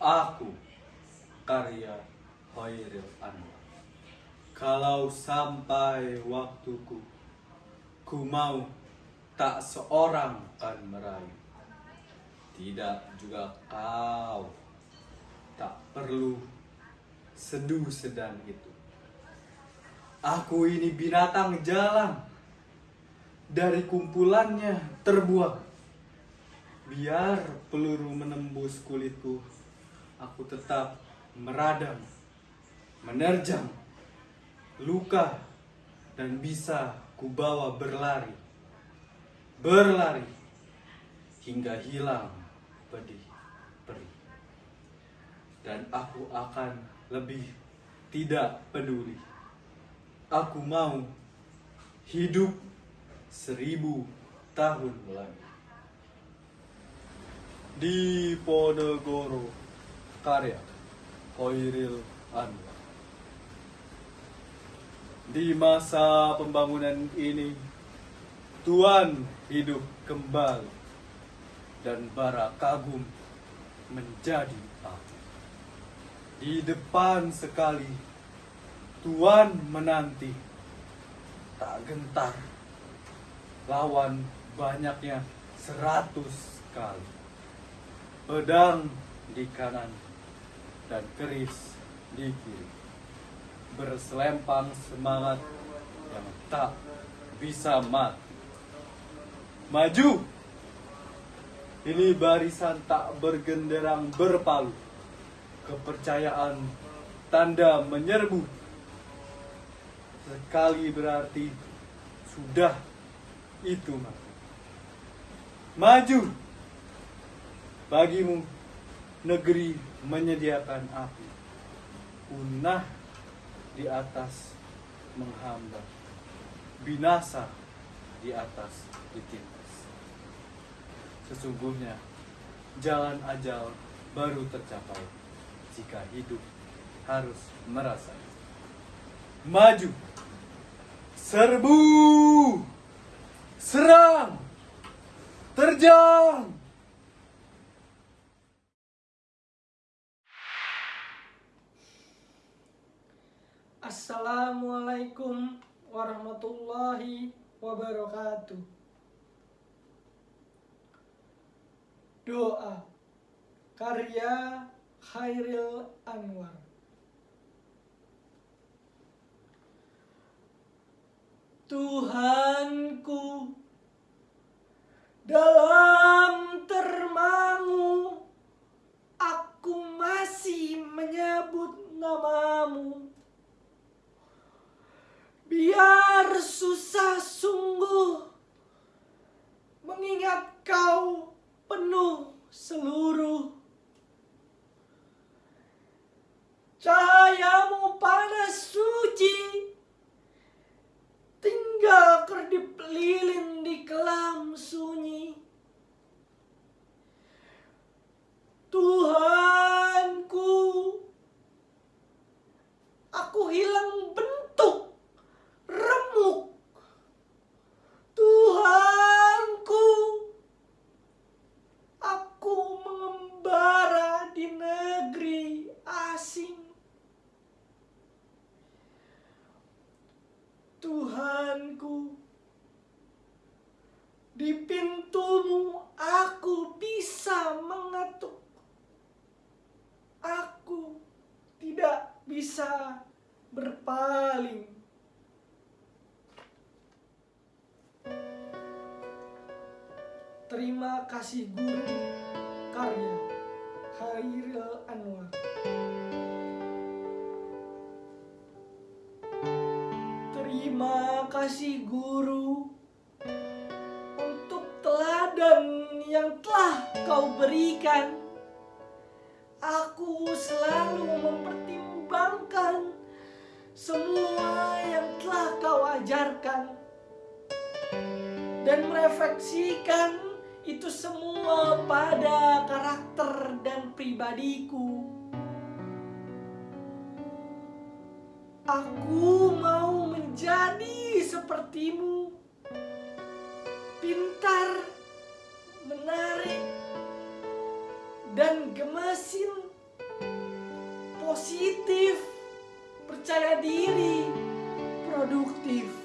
Aku karya Hoiril Anwar. Kalau sampai waktuku, ku mau tak seorang kan merayu. Tidak juga kau tak perlu seduh sedan itu. Aku ini binatang jalan dari kumpulannya terbuang. Biar peluru menembus kulitku, aku tetap meradang, menerjang, luka, dan bisa kubawa berlari. Berlari hingga hilang pedih perih. Dan aku akan lebih tidak peduli. Aku mau hidup seribu tahun lagi. Di Ponegoro, karya Hoiril Anwar. Di masa pembangunan ini, Tuhan hidup kembali dan bara kagum menjadi api. Di depan sekali, Tuhan menanti tak gentar lawan banyaknya seratus kali. Pedang di kanan dan keris di kiri. Berselempang semangat yang tak bisa mati. Maju! Ini barisan tak bergenderang berpalu. Kepercayaan tanda menyerbu. Sekali berarti sudah itu mati. Maju! Bagimu negeri menyediakan api. Punah di atas menghamba. Binasa di atas ditindas. Sesungguhnya jalan ajal baru tercapai jika hidup harus merasa. Maju! Serbu! Serang! Terjang! Assalamualaikum warahmatullahi wabarakatuh. Doa karya Khairil Anwar. Tuhanku dalam termangu Lilin. Terima kasih guru karya Khairil Anwar Terima kasih guru untuk teladan yang telah kau berikan. Aku selalu mempertimbangkan semua yang telah kau ajarkan dan merefleksikan itu semua pada karakter dan pribadiku. Aku mau menjadi sepertimu, pintar, menarik, dan gemesin positif, percaya diri, produktif.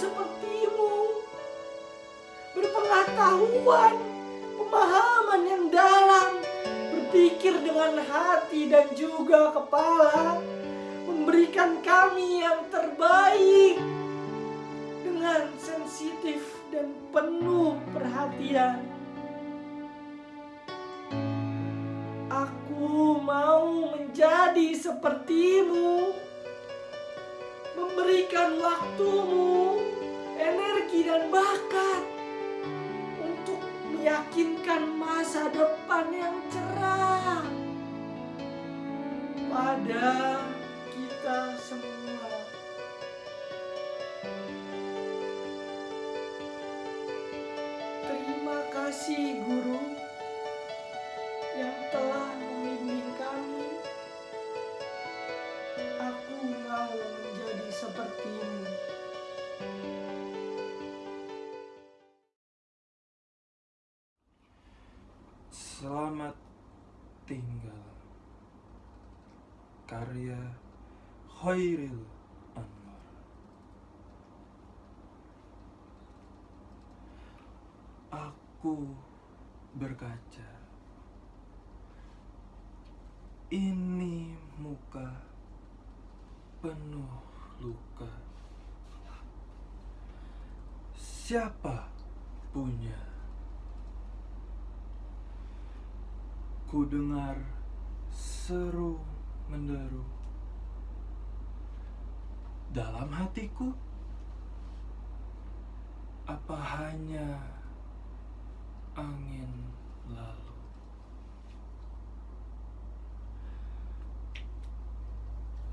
Sepertimu, berpengetahuan, pemahaman yang dalam, berpikir dengan hati dan juga kepala, memberikan kami yang terbaik dengan sensitif dan penuh perhatian. Aku mau menjadi sepertimu, memberikan waktumu, energi dan bakat untuk meyakinkan masa depan yang cerah pada kita semua. Terima kasih guru tinggal Karya Khairil Anwar. Aku berkaca Ini muka penuh luka. Siapa punya Ku dengar seru menderu dalam hatiku. Apa hanya angin lalu?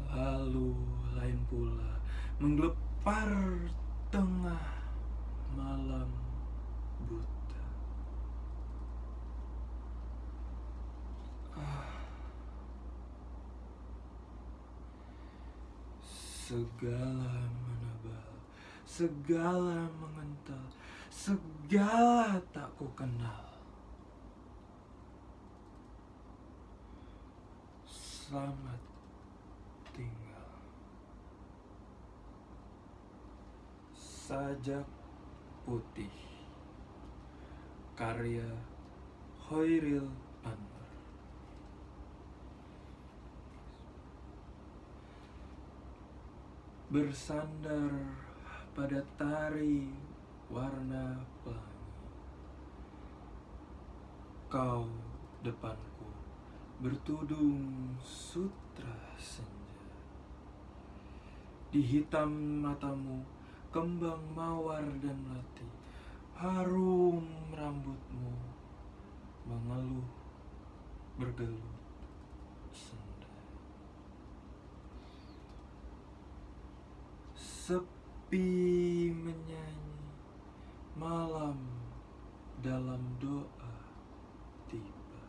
Lalu lain pula menggelepar tengah malam buta. Segala menebal, segala mengental, segala tak ku kenal. Selamat tinggal. Sajak putih. Karya Hoiril Anwar. Bersandar pada tari warna pelangi. Kau depanku bertudung sutra senja. Di hitam matamu kembang mawar dan melati. Harum rambutmu mengeluh bergelut Sepi menyanyi malam dalam doa tiba.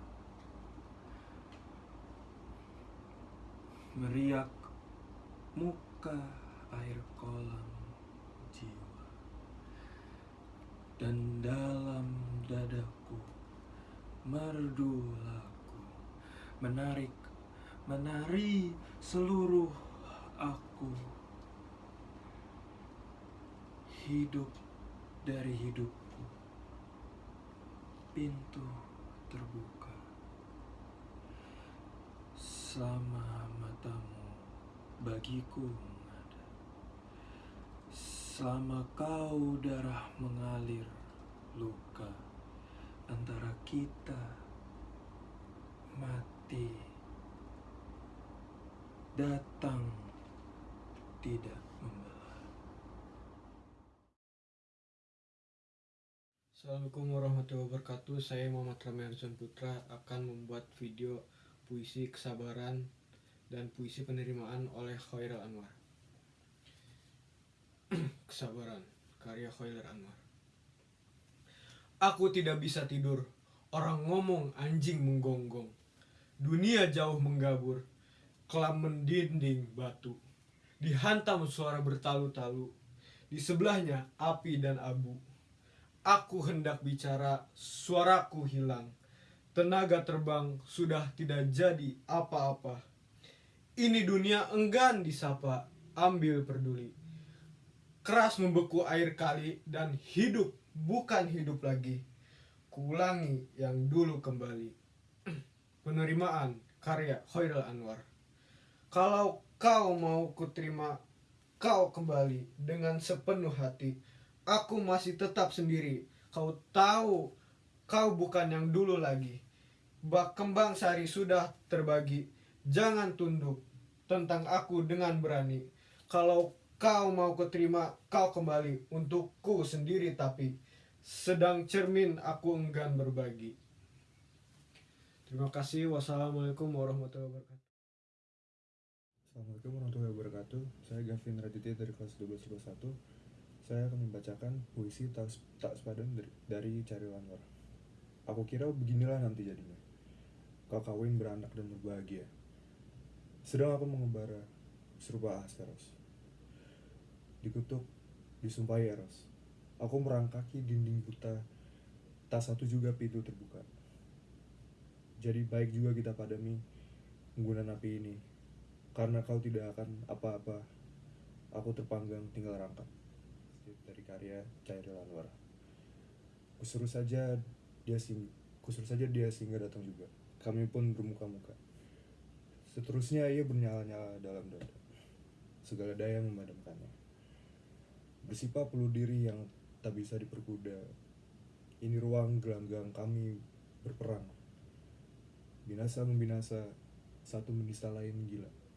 Meriak muka air kolam jiwa Dan dalam dadaku merdu lagu Menarik, menari seluruh aku hidup dari hidupku. Pintu terbuka. Selama matamu bagiku ada. Selama kau darah mengalir luka antara kita mati datang tidak Assalamualaikum warahmatullahi wabarakatuh. Saya Muhammad Rami Arjun Putra akan membuat video puisi kesabaran dan puisi penerimaan oleh Khairil Anwar. Kesabaran, karya Khairil Anwar. Aku tidak bisa tidur. Orang ngomong anjing menggonggong. Dunia jauh menggabur. Kelam mendinding batu. Dihantam suara bertalu-talu. Di sebelahnya api dan abu Aku hendak bicara, suaraku hilang. Tenaga terbang sudah tidak jadi apa-apa. Ini dunia enggan disapa, ambil peduli. Keras membeku air kali dan hidup bukan hidup lagi. Kuulangi yang dulu kembali. Penerimaan karya Khairul Anwar. Kalau kau mau kuterima kau kembali dengan sepenuh hati. Aku masih tetap sendiri. Kau tahu kau bukan yang dulu lagi. Bak kembang sari sudah terbagi. Jangan tunduk tentang aku dengan berani. Kalau kau mau kuterima kau kembali untukku sendiri tapi sedang cermin aku enggan berbagi. Terima kasih. Wassalamualaikum warahmatullahi wabarakatuh. Assalamualaikum warahmatullahi wabarakatuh. Saya Gavin Raditya dari kelas 1221. Saya akan membacakan puisi Tak, tak Sepadan dari, dari Cari. Aku kira beginilah nanti jadinya. Kau kawin beranak dan berbahagia. Sedang aku mengembara serupa Asperos. Dikutuk, disumpahi Eros. Aku merangkaki dinding buta, tak satu juga pintu terbuka. Jadi baik juga kita padami menggunakan api ini, karena kau tidak akan apa-apa. Aku terpanggang tinggal rangkap. Dari karya Cairil Anwar. Kusuruh saja dia sing kusuruh saja dia sehingga datang juga. Kami pun bermuka-muka. Seterusnya ia bernyala-nyala dalam dada. Segala daya memadamkannya. Bersifat peluh diri yang tak bisa diperkuda. Ini ruang gelanggang kami berperang. Binasa membinasa, satu menista lain gila.